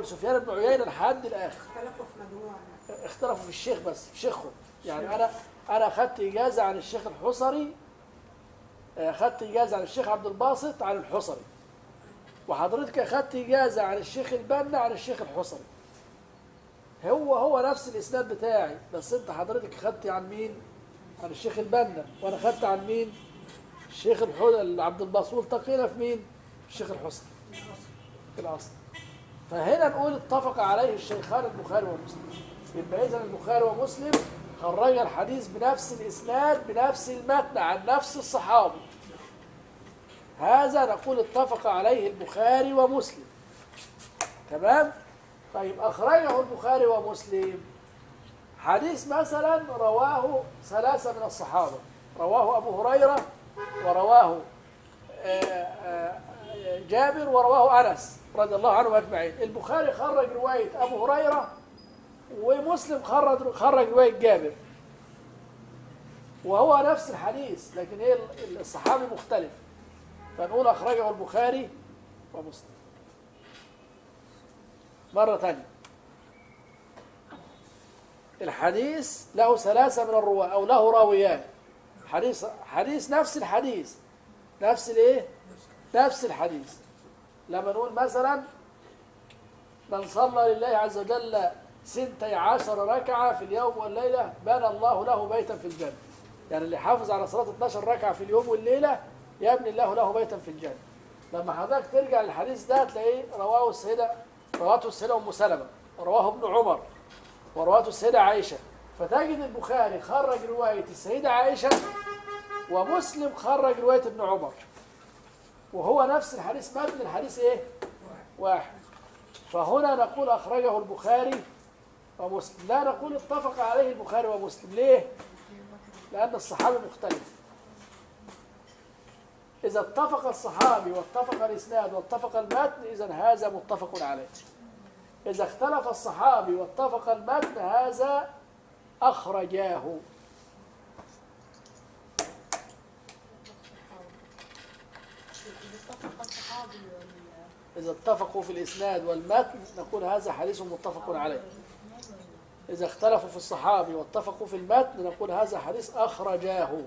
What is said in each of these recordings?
أول سفيان بن عيينة لحد الآخر. اختلفوا في مجموعة. اختلفوا في الشيخ بس في شيخهم يعني أنا أنا أخذت إجازة عن الشيخ الحصري أخذت إجازة عن الشيخ عبد الباسط عن الحصري. وحضرتك أخذت إجازة عن الشيخ البنا عن الشيخ الحصري. هو هو نفس الإسناد بتاعي بس أنت حضرتك أخذت عن مين؟ عن الشيخ البنا. وأنا أخذت عن مين؟ الشيخ عبد الباسط. والتقينا في مين؟ الشيخ الحصري. في الاصل فهنا نقول اتفق عليه الشيخان البخاري ومسلم. يبقى اذا البخاري ومسلم خرج الحديث بنفس الإسناد بنفس المتن عن نفس الصحابي هذا نقول اتفق عليه البخاري ومسلم. تمام؟ طيب أخرجه البخاري ومسلم. حديث مثلا رواه ثلاثة من الصحابة رواه أبو هريرة ورواه آه، آه، جابر ورواه أنس رضي الله عنهم أجمعين. البخاري خرج رواية أبو هريرة ومسلم خرج خرج رواية جابر. وهو نفس الحديث لكن إيه الصحابي مختلف. فنقول أخرجه البخاري ومسلم. مرة ثانية الحديث له ثلاثة من الرواة أو له راويان. حديث حديث نفس الحديث. نفس الإيه؟ نفس الحديث. لما نقول مثلا من صلى لله عز وجل سنتي عشر ركعة في اليوم والليلة بنى الله له بيتا في الجنة. يعني اللي حافظ على صلاة 12 ركعة في اليوم والليلة يبني الله له بيتا في الجنة. لما حضرتك ترجع للحديث ده تلاقيه رواه السيدة رواته السيدة أم سلمة رواه ابن عمر ورواته السيدة عائشة. فتجد البخاري خرج رواية السيدة عائشة ومسلم خرج رواية ابن عمر. وهو نفس الحديث متن الحديث إيه؟ واحد. فهنا نقول أخرجه البخاري ومسلم. لا نقول اتفق عليه البخاري ومسلم. ليه؟ لأن الصحابي مختلف إذا اتفق الصحابي واتفق الإسناد واتفق المتن إذا هذا متفق عليه. إذا اختلف الصحابي واتفق المتن هذا أخرجاه إذا اتفق الصحابي وال- إذا اتفقوا في الإسناد والمتن نقول هذا حديث متفق عليه. إذا اختلفوا في الصحابي واتفقوا في المتن نقول هذا حديث أخرجاه.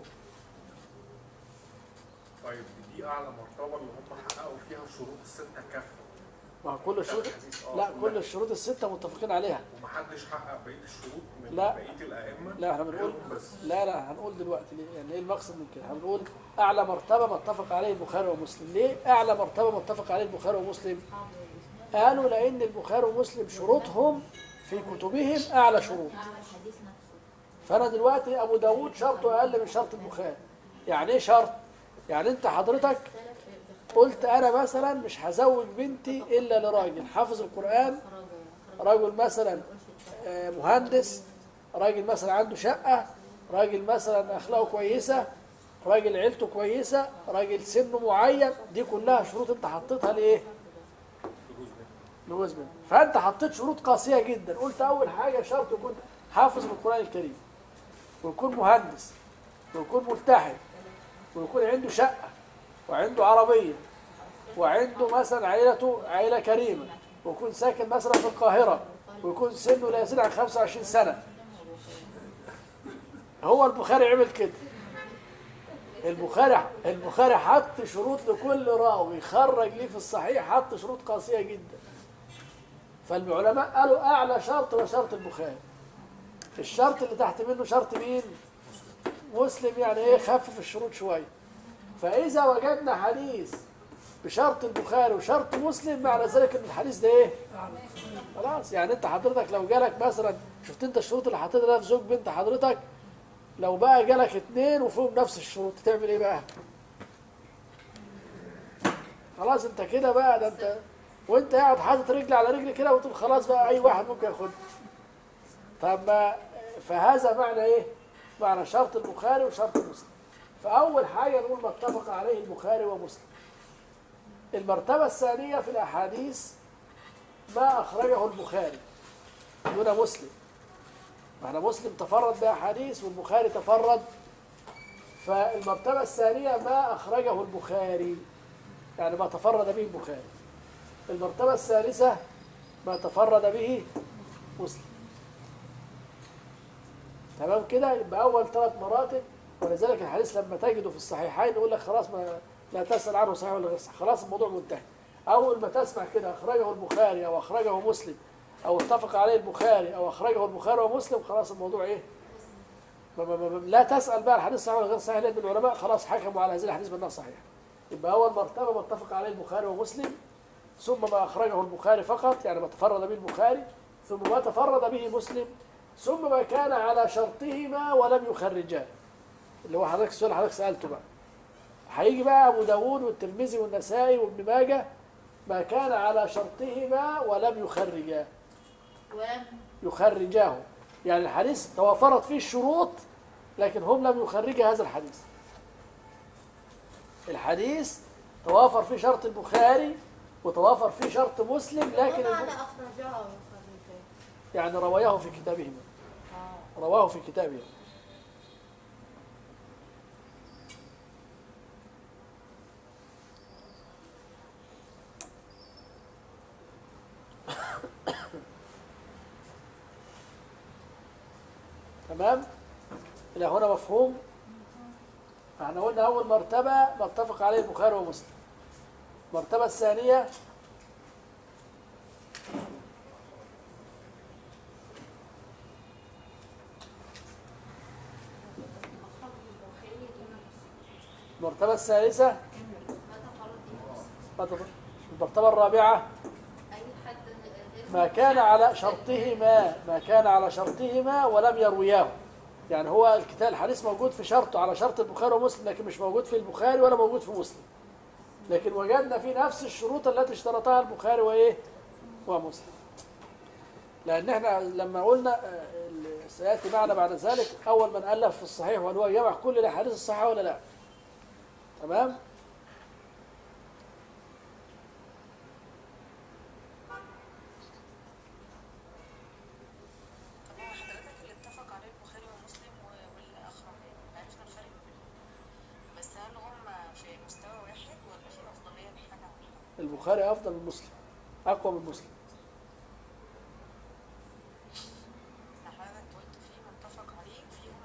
طيب دي أعلى مرتبة اللي هم حققوا فيها الشروط الستة كافة. مع كل الشروط لا كل الشروط الستة متفقين عليها. ومحدش حقق بقية الشروط من لا. بقية الأئمة؟ لا إحنا بنقول بس. لا لا هنقول دلوقتي ليه؟ يعني إيه المقصد من كده؟ هنقول أعلى مرتبة ما اتفق عليه البخاري ومسلم. ليه أعلى مرتبة ما اتفق عليه البخاري ومسلم؟ قالوا لأن البخاري ومسلم شروطهم في كتبهم أعلى شروط. أعلى نفسه فأنا دلوقتي أبو داود شرطه أقل من شرط البخاري. يعني إيه شرط؟ يعني أنت حضرتك قلت أنا مثلا مش هزوج بنتي إلا لراجل. حافظ خرج رجل مثلا آه، مهندس راجل مثلا عنده شقة راجل مثلا أخلاقه كويسة راجل عيلته كويسة راجل سنه معين. دي كلها شروط أنت حطيتها لإيه؟ لجوز بنت فأنت حطيت شروط قاسية جدا. قلت أول حاجة شرط يكون حافظ القرآن الكريم ويكون مهندس ويكون ملتحي ويكون عنده شقة. وعنده عربية وعنده مثلا عائلته عائله كريمة ويكون ساكن مثلا في القاهرة ويكون سنه لا يزيد عن 25 سنة. هو البخاري عمل كده. البخاري البخاري حط شروط لكل راوي خرج ليه في الصحيح حط شروط قاسية جدا. فالعلماء قالوا أعلى شرط هو شرط البخاري. الشرط اللي تحت منه شرط مين؟ مسلم يعني إيه خفف الشروط شوية. فإذا وجدنا حديث بشرط البخاري وشرط مسلم معنى ذلك إن الحديث ده إيه؟ خلاص. يعني أنت حضرتك لو جالك مثلا شفت أنت الشروط اللي حطيتها ده في زوج بنت حضرتك؟ لو بقى جالك اتنين وفيهم نفس الشروط تعمل إيه بقى؟ خلاص أنت كده بقى ده أنت وأنت قاعد حاطط رجل على رجل كده وتقول خلاص بقى أي واحد ممكن ياخدها. طب ما فهذا معنى إيه؟ معنى شرط البخاري وشرط مسلم. فأول حاجة نقول ما اتفق عليه البخاري ومسلم. المرتبة الثانية في الأحاديث ما أخرجه البخاري دون مسلم. معنى مسلم تفرد بأحاديث والبخاري تفرد فالمرتبة الثانية ما أخرجه البخاري. يعني ما تفرد به البخاري. المرتبة الثالثة ما تفرد به مسلم. تمام كده؟ يبقى أول ثلاث مراتب ولذلك الحديث لما تجده في الصحيحين يقول لك خلاص ما لا تسأل عنه صحيح ولا غير صحيح. خلاص الموضوع منتهي. أول ما تسمع كده أخرجه البخاري أو أخرجه مسلم أو اتفق عليه البخاري أو أخرجه البخاري ومسلم خلاص الموضوع إيه؟ ما- ما- ما- لا تسأل بقى الحديث صحيح ولا غير صحيح. لأن العلماء خلاص حكموا على هذه الحديث بأنها صحيح يبقى أول مرتبه ما اتفق عليه البخاري ومسلم ثم ما أخرجه البخاري فقط يعني ما تفرد به البخاري ثم ما تفرد به مسلم ثم ما كان على شرطهما ولم يخرجاه. اللي هو حضرتك السؤال حضرتك سألته بقى. هيجي بقى أبو داوود والترمذي والنسائي وابن ماجه ما كان على شرطهما ولم يخرجاه ولم يخرجاه. يعني الحديث توافرت فيه الشروط لكن هم لم يخرجوا هذا الحديث. الحديث توافر فيه شرط البخاري وتوافر فيه شرط مسلم لكن الب- وخرجها يعني رواه في كتابهما. آه. رواه في كتابه تمام؟ إلى هنا مفهوم؟ إحنا قلنا أول مرتبة متفق عليه البخاري ومسلم. المرتبة الثانية مخرج البخاري دون مسلم. المرتبة الثالثة ما تفرد به مسلم. متف- المرتبة الرابعة أي حد غير ما كان على شرطهما ما كان على شرطهما ولم يروياه. يعني هو الكتاب الحديث موجود في شرطه على شرط البخاري ومسلم لكن مش موجود في البخاري ولا موجود في مسلم. لكن وجدنا في نفس الشروط التي اشترطها البخاري وإيه؟ ومسلم. لأن إحنا لما قلنا آه، سيأتي معنا بعد ذلك أول من ألف في الصحيح وهل هو جمع كل الأحاديث الصحيحة ولا لا. تمام طب هو حضرتك اللي اتفق عليه البخاري ومسلم و- والآخرين عرفنا الفرق ما بينهم بس هل هم في مستوى واحد ولا في أفضلية لحاجة عن حاجة؟ البخاري أفضل من مسلم أقوى من مسلم.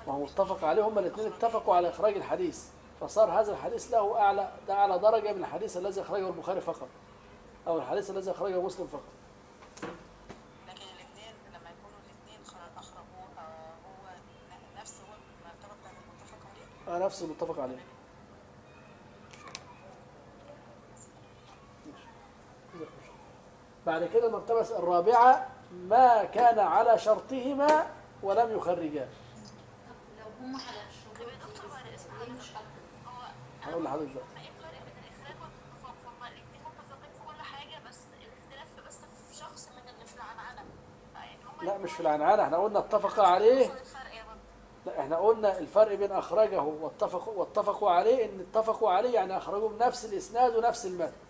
ما هو متفق عليه هما الاثنين اتفقوا على إخراج الحديث فصار هذا الحديث له أعلى ده أعلى درجة من الحديث الذي أخرجه البخاري فقط أو الحديث الذي أخرجه مسلم فقط. لكن الاثنين لما يكونوا الاثنين خر- أخرجوه آه، هو ن- نفس هو المرتبة بتاعت المتفق عليه؟ آه نفس المتفق عليه. بعد كده المرتبة الرابعة ما كان على شرطهما ولم يخرجاه لو هم على هقول لحضرتك بقى. هما لا مش في العنعنة. إحنا قلنا اتفق عليه. لا إحنا قلنا الفرق بين أخرجه واتفقوا واتفقوا عليه إن اتفقوا عليه يعني اخرجوه بنفس الإسناد ونفس المتن.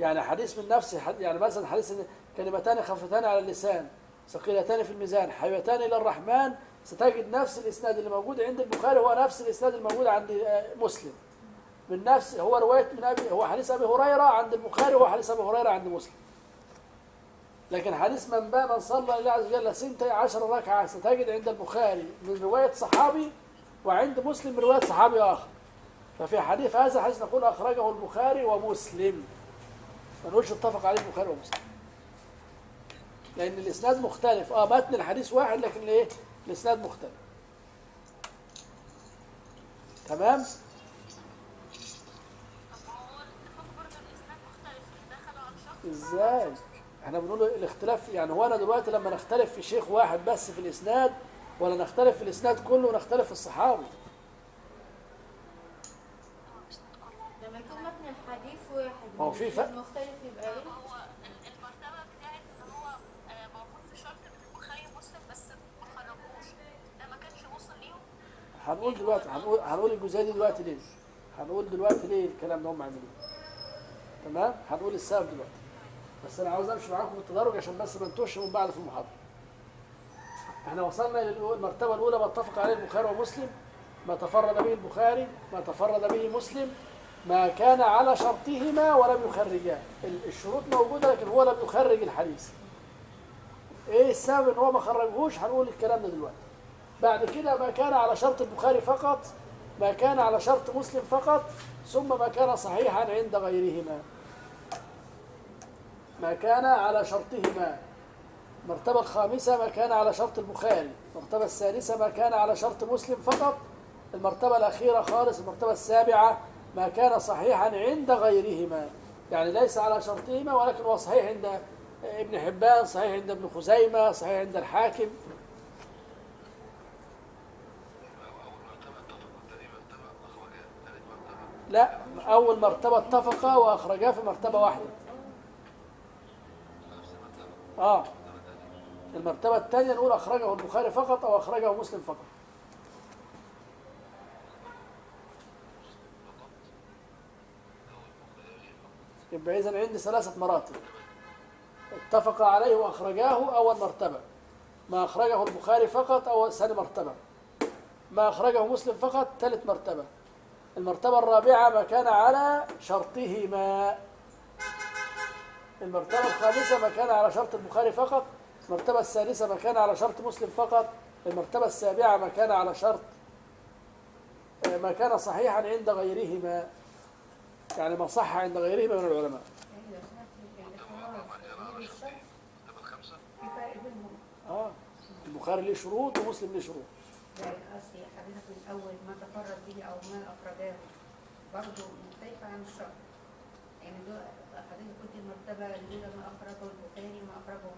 يعني حديث من نفس الحد- يعني مثلا حديث كلمتان خفتان على اللسان ثقيلتان في الميزان حبيبتان إلى الرحمن ستجد نفس الإسناد اللي موجود عند البخاري هو نفس الإسناد الموجود عند آه، مسلم. من نفس هو رواية من أبي هو حديث أبي هريرة عند البخاري وهو حديث أبي هريرة عند مسلم. لكن حديث من باب من صلى لله عز وجل سنتي عشر ركعة ستجد عند البخاري من رواية صحابي وعند مسلم من رواية صحابي آخر. ففي حديث هذا حديث نقول أخرجه البخاري ومسلم. نقولش اتفق عليه البخاري ومسلم لأن الإسناد مختلف. آه متن الحديث واحد لكن الإيه الإسناد مختلف. تمام؟ إزاي؟ إحنا بنقول الاختلاف يعني هو أنا دلوقتي لما نختلف في شيخ واحد بس في الإسناد ولا نختلف في الإسناد كله ونختلف في الصحابي لما يكون متن الحديث واحد هو في فرق. مختلف يبقى إيه؟ هو ال- المرتبه بتاعت إن هو آه، موجود في شرط البخاري ومسلم بس ما خرجوش. ده ما كانش وصل ليهم. هنقول دلوقتي هنقول هنقول الجزئية دي دلوقتي ليه؟ هنقول دلوقتي ليه الكلام ده هم عاملينه تمام؟ هنقول السبب دلوقتي. بس أنا عاوز أمشي معاكم بالتدرج عشان بس ما نتوهش من بعض في المحاضرة. إحنا وصلنا للمرتبه الأولى ما اتفق عليه البخاري ومسلم ما تفرد به البخاري ما تفرد به مسلم ما كان على شرطهما ولم يخرجاه ال- الشروط موجودة لكن هو لم يخرج الحديث. إيه السبب إن هو ما خرجهوش؟ هنقول الكلام ده دلوقتي. بعد كده ما كان على شرط البخاري فقط ما كان على شرط مسلم فقط ثم ما كان صحيحا عند غيرهما. ما كان على شرطهما. المرتبة الخامسة ما كان على شرط البخاري. المرتبة السادسة ما كان على شرط مسلم فقط. المرتبة الأخيرة خالص المرتبة السابعة ما كان صحيحا عند غيرهما. يعني ليس على شرطهما ولكن هو صحيح عند ابن حبان صحيح عند ابن خزيمة صحيح عند الحاكم. لا أول مرتبة اتفقا وأخرجا في مرتبة واحدة. آه المرتبة الثانية نقول أخرجه البخاري فقط أو أخرجه مسلم فقط. يبقى إذا عندي ثلاثة مراتب. اتفق عليه وأخرجاه أول مرتبة ما أخرجه البخاري فقط أو ثاني مرتبة. ما أخرجه مسلم فقط ثالث مرتبة. المرتبة الرابعة ما كان على شرطهما. المرتبة الخامسة ما كان على شرط البخاري فقط. المرتبة السادسة ما كان على شرط مسلم فقط. المرتبة السابعة ما كان على شرط ما كان صحيحا عند غيرهما. يعني ما صح عند غيرهما من العلماء. آه البخاري ليه شروط ومسلم ليه شروط. يعني قصدي حضرتك ما تفرد به أو ما اخرجاه برضه مختلفه عن الشرط يعني دول حضرتك قلت المرتبه الاولى ما اخرجه البخاري وما اخرجه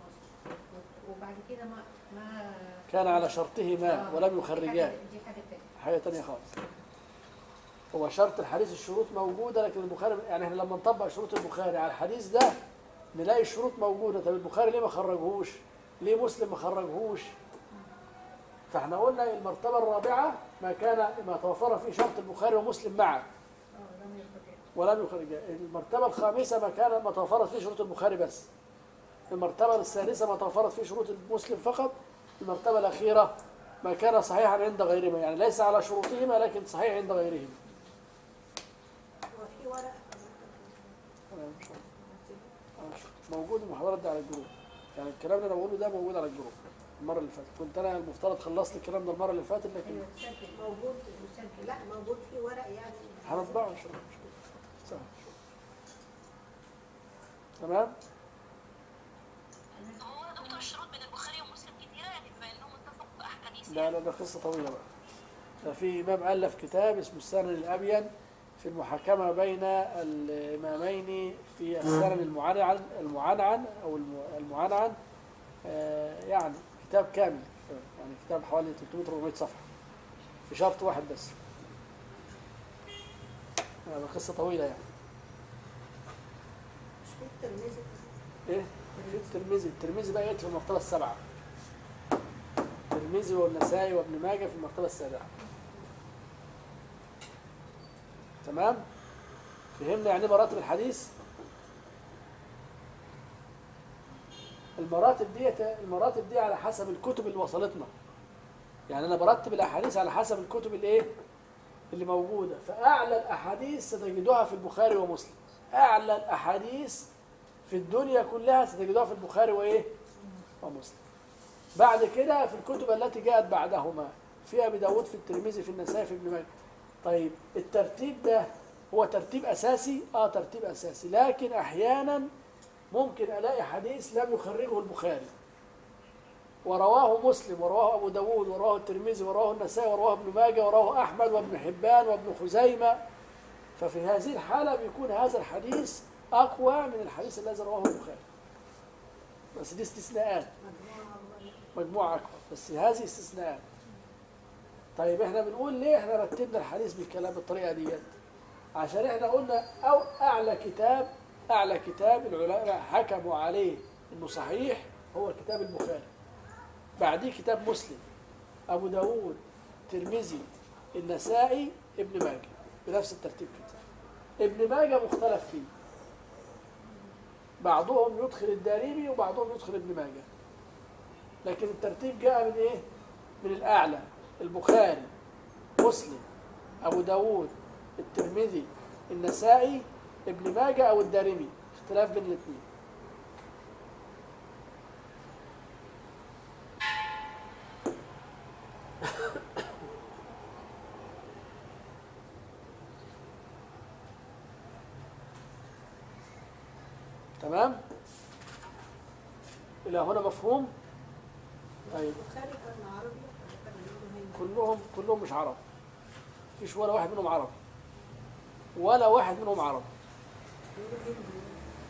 مسلم وبعد كده ما ما كان على شرطهما ولم يخرجاه. دي حاجة تانية. حاجة تانية خالص. هو شرط الحديث الشروط موجودة لكن البخاري يعني إحنا لما نطبق شروط البخاري على الحديث ده نلاقي الشروط موجودة. طب البخاري ليه ما خرجهوش؟ ليه مسلم ما خرجهوش؟ فإحنا قلنا المرتبة الرابعة ما كان ما توفر فيه شرط البخاري ومسلم معا ولم يخرجا المرتبة الخامسة ما كان ما توفرت فيه شروط البخاري بس. المرتبة السادسة ما توفرت فيه شروط المسلم فقط. المرتبة الأخيرة ما كان صحيحا عند غيرهما. يعني ليس على شروطهما لكن صحيح عند غيرهما. وفي موجود المحاضرات دي على ال group. يعني الكلام اللي أنا بقوله ده موجود على ال group المرة اللي فاتت. كنت أنا المفترض خلصت الكلام ده المرة اللي فاتت لكن تسجل موجود مسجل لا موجود في ورق يعني. هنطبعه. ان شاء الله. سهل تمام؟ هو دكتور الشروط بين البخاري ومسلم كتيرة يعني بما انهم اتفقوا في احاديث لا لا ده قصة طويلة بقى. ده في إمام ألف كتاب اسمه السنن الأبين. في المحاكمة بين الإمامين في السنن المعنعن المعنعن الم- المعنعن آه، يعني كتاب كامل يعني كتاب حوالي 300 400 صفحة في شرط واحد بس. هذا قصة طويلة يعني. مش في الترمذي؟ إيه؟ في الترمذي. الترمذي بقى يدخل في المرتبه السابعه الترمذي والنسائي وابن ماجه في المرتبه السابعه تمام؟ فهمنا يعني إيه مراتب الحديث؟ المراتب ديت المراتب دي على حسب الكتب اللي وصلتنا. يعني أنا برتب الأحاديث على حسب الكتب الايه اللي موجودة. فأعلى الأحاديث ستجدوها في البخاري ومسلم. أعلى الأحاديث في الدنيا كلها ستجدوها في البخاري وإيه؟ ومسلم. بعد كده في الكتب التي جاءت بعدهما في أبي داود في الترمذي في النسائي في ابن ماجه. طيب الترتيب ده هو ترتيب أساسي؟ آه ترتيب أساسي. لكن أحيانا ممكن ألاقي حديث لم يخرجه البخاري. ورواه مسلم ورواه أبو داود ورواه الترمذي ورواه النسائي ورواه ابن ماجه ورواه أحمد وابن حبان وابن خزيمة. ففي هذه الحالة بيكون هذا الحديث أقوى من الحديث الذي رواه البخاري. بس دي استثناءات. مجموعة أكبر. بس هذه استثناءات. طيب إحنا بنقول ليه إحنا رتبنا الحديث بالكلام بالطريقة ديت؟ عشان إحنا قلنا أو أعلى كتاب أعلى كتاب العلماء حكموا عليه إنه صحيح هو كتاب البخاري بعديه كتاب مسلم أبو داود ترمذي النسائي ابن ماجه بنفس الترتيب كده. ابن ماجه مختلف فيه. بعضهم يدخل الدارمي وبعضهم يدخل ابن ماجه. لكن الترتيب جاء من إيه؟ من الأعلى. البخاري مسلم أبو داود الترمذي النسائي ابن ماجه أو الدارمي اختلاف بين الاثنين تمام؟ إلى هنا مفهوم؟ طيب. البخاري كان عربي. كلهم كلهم مش عرب. مفيش ولا واحد منهم عرب ولا واحد منهم عرب بيقولوا هندي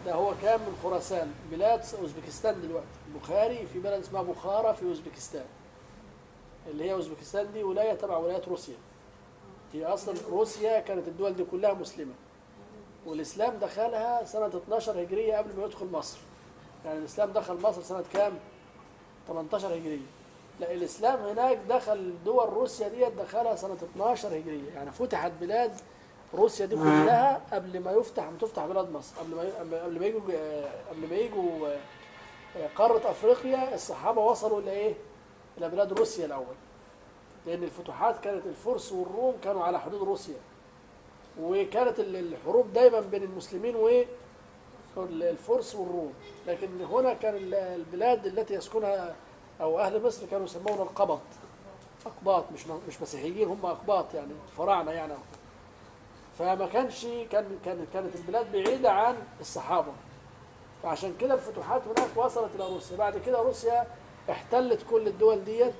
ده هو كان من خراسان. بلاد أوزبكستان دلوقتي. البخاري في بلد اسمها بخارى في أوزبكستان. اللي هي أوزبكستان دي ولاية تبع ولايات روسيا. هي أصلا روسيا كانت الدول دي كلها مسلمة. والإسلام دخلها سنة 12 هجرية قبل ما يدخل مصر. يعني الإسلام دخل مصر سنة كام؟ 18 هجرية. لا الإسلام هناك دخل دول روسيا ديت دخلها سنة 12 هجرية. يعني فتحت بلاد روسيا دي كلها قبل ما يفتح ما تفتح بلاد مصر. قبل ما قبل ما يجوا قبل ما يجوا آه، قارة أفريقيا الصحابة وصلوا إلى إيه؟ إلى بلاد روسيا الأول. لأن الفتوحات كانت الفرس والروم كانوا على حدود روسيا. وكانت ال- الحروب دايما بين المسلمين والفرس والروم. لكن هنا كان ال- البلاد التي يسكنها أو أهل مصر كانوا يسمون القبط. أقباط مش مش مسيحيين هم أقباط يعني فراعنه يعني. فما كانش كان كان كانت البلاد بعيدة عن الصحابة. فعشان كده الفتوحات هناك وصلت إلى روسيا. بعد كده روسيا احتلت كل الدول ديت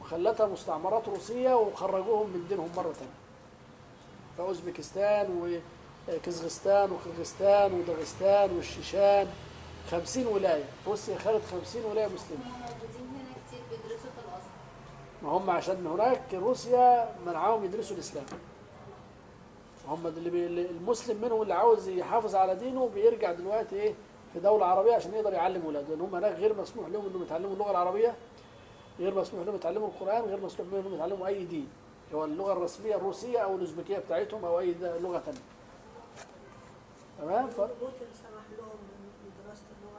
وخلتها مستعمرات روسية وخرجوهم من دينهم مرة ثانية فأوزبكستان وكازاخستان وقرغيزستان وداغستان والشيشان. 50 ولاية. روسيا خدت 50 ولاية مسلمة هم موجودين هنا كتير بيدرسوا في الازهر ما هم عشان هناك روسيا منعهم يدرسوا الإسلام. هم اللي بي المسلم منهم اللي عاوز يحافظ على دينه بيرجع دلوقتي إيه في دولة عربية عشان يقدر يعلم ولاده. لأن هم هناك غير مسموح لهم إنهم يتعلموا اللغة العربية غير مسموح لهم يتعلموا القرآن غير مسموح لهم إنهم يتعلموا أي دين هو اللغة الرسمية الروسية أو الأوزبكية بتاعتهم أو أي د- لغة ثانية تمام؟ ف... اللغة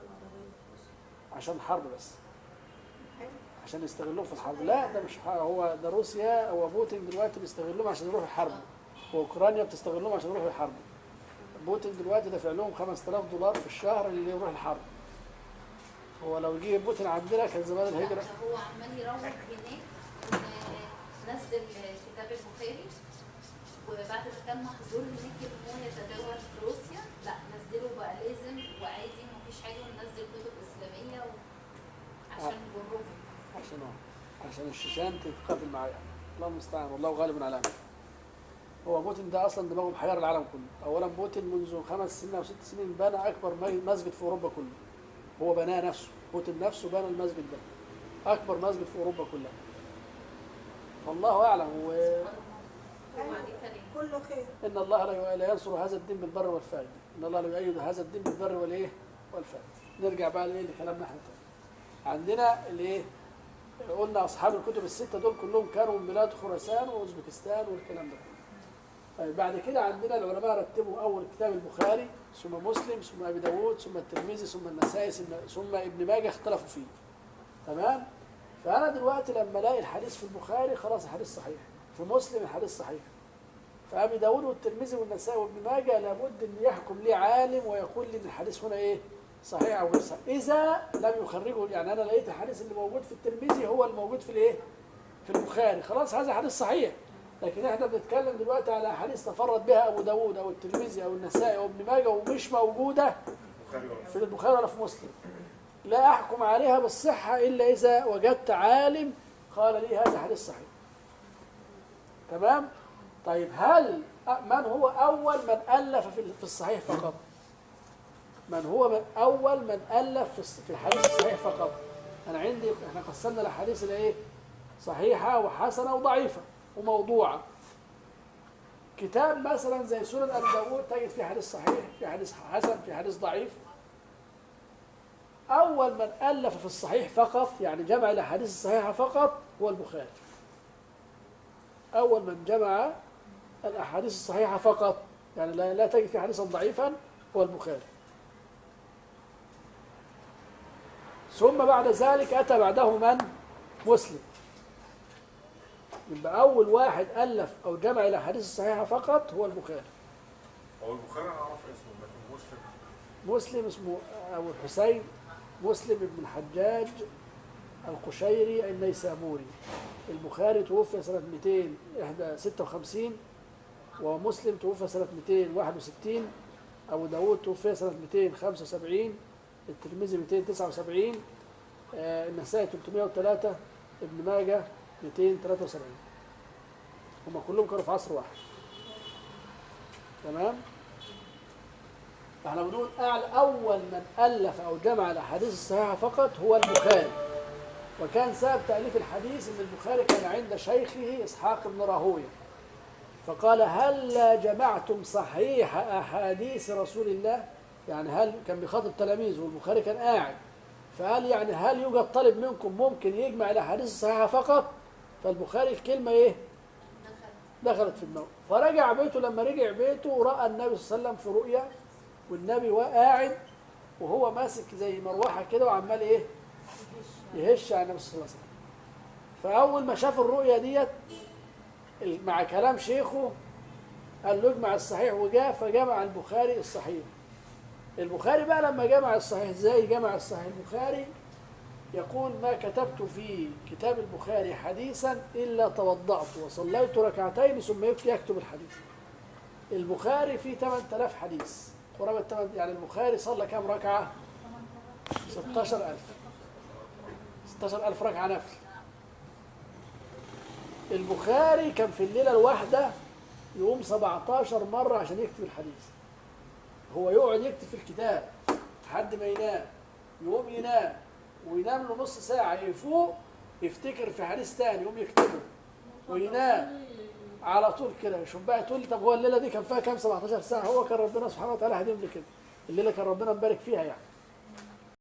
العربية عشان الحرب بس. عشان يستغلوهم في الحرب. لا ده مش هو ده روسيا هو بوتين دلوقتي بيستغلهم عشان يروحوا يحاربوا وأوكرانيا بتستغلهم عشان يروحوا يحاربوا بوتين دلوقتي دافع لهم 5000 دولار في الشهر اللي يروح الحرب. هو لو جه بوتين عندنا كان زمان الهجرة. هو عمال يروج هناك نزل كتاب البخاري وبعد ما كان محظور هناك إن هو يتداول في روسيا لا نزله بقى لازم وعادي مفيش حاجة وننزل كتب إسلامية. عشان يجرهم عشان عشان الشيشان تتقاتل معايا. الله المستعان والله غالب على امره هو بوتين ده أصلا دماغه محير العالم كله. اولا بوتين منذ خمس سنين أو ست سنين بنى أكبر مسجد في أوروبا كله. هو بناه نفسه. بوتين نفسه بنى المسجد ده. أكبر مسجد في أوروبا كلها. فالله أعلم إيه؟ كله خير. الله لا ينصر هذا الدين بالبر والفاجر إن الله لا يؤيد هذا الدين بالبر والإيه؟ والفاجر نرجع بقى لإيه؟ لكلامنا إحنا. عندنا الإيه؟ قلنا أصحاب الكتب الستة دول كلهم كانوا من بلاد خراسان وأوزبكستان والكلام ده. كله طيب بعد كده عندنا العلماء رتبوا أول كتاب البخاري ثم مسلم ثم أبي داود ثم الترمذي ثم النسائي ثم- ابن ماجه اختلفوا فيه. تمام؟ فأنا دلوقتي لما ألاقي الحديث في البخاري خلاص الحديث صحيح. في مسلم الحديث صحيح. فأبي داود والترمذي والنسائي وابن ماجه لابد أن يحكم لي عالم ويقول لي إن الحديث هنا إيه؟ صحيح أو غير صحيح إذا لم يخرجه يعني أنا لقيت الحديث اللي موجود في الترمذي هو الموجود في الإيه؟ في البخاري. خلاص هذا حديث صحيح. لكن إحنا بنتكلم دلوقتي على حديث تفرد بها أبو داود أو الترمذي أو النسائي أو ابن ماجه ومش موجودة في البخاري ولا في مسلم. لا أحكم عليها بالصحة إلا إذا وجدت عالم قال لي هذا حديث صحيح. تمام؟ طيب هل من هو أول من ألف في الصحيح فقط؟ من هو من أول من ألف في الحديث الصحيح فقط. أنا عندي إحنا قسمنا الأحاديث إلى إيه؟ صحيحة وحسنة وضعيفة وموضوعة. كتاب مثلا زي سنن داود تجد فيه حديث صحيح في حديث حسن في حديث ضعيف. أول من ألف في الصحيح فقط يعني جمع الأحاديث الصحيحة فقط هو البخاري. أول من جمع الأحاديث الصحيحة فقط يعني لا تجد في حديثا ضعيفا هو البخاري. ثم بعد ذلك أتى بعده من؟ مسلم. يبقى أول واحد ألف أو جمع الأحاديث الصحيحة فقط هو البخاري. هو البخاري أنا أعرف اسمه لكن مسلم مسلم اسمه أبو الحسين مسلم بن الحجاج القشيري النيسابوري. البخاري توفي سنة 256 ومسلم توفي سنة 261 أبو داود توفي سنة 275 الترمذي 279 آه، النسائي 303 ابن ماجه 273 هم كلهم كانوا في عصر واحد. تمام؟ إحنا بنقول أعلى أول من ألف أو جمع الأحاديث الصحيحة فقط هو البخاري. وكان سبب تأليف الحديث أن البخاري كان عند شيخه إسحاق بن راهوية. فقال هل جمعتم صحيح أحاديث رسول الله؟ يعني هل كان بيخاطب تلاميذه والبخاري كان قاعد فقال يعني هل يوجد طالب منكم ممكن يجمع الأحاديث الصحيحة فقط؟ فالبخاري الكلمة إيه؟ دخل دخلت في دماغه فرجع بيته لما رجع بيته رأى النبي صلى الله عليه وسلم في رؤيا والنبي قاعد وهو ماسك زي مروحة كده وعمال إيه؟ يهش على النبي صلى الله عليه وسلم. فأول ما شاف الرؤيا ديت مع كلام شيخه قال له اجمع الصحيح وجاء فجمع البخاري الصحيح. البخاري بقى لما جمع الصحيح إزاي جمع الصحيح؟ البخاري يقول ما كتبت في كتاب البخاري حديثا إلا توضأت وصليت ركعتين ثم يكتب الحديث. البخاري فيه 8000 حديث. قرابة 8 يعني البخاري صلى كام ركعة؟ 16000 16000 ركعة نفل. البخاري كان في الليلة الواحدة يقوم 17 مرة عشان يكتب الحديث. هو يقعد يكتب في الكتاب لحد ما ينام. يقوم ينام وينام له نص ساعة يفوق يفتكر في حديث تاني يقوم يكتبه. وينام على طول كده. شوف بقى تقول لي طب هو الليلة دي كان فيها كام؟ 17 ساعة. هو كان ربنا سبحانه وتعالى هديهم لي كده الليلة كان ربنا مبارك فيها يعني.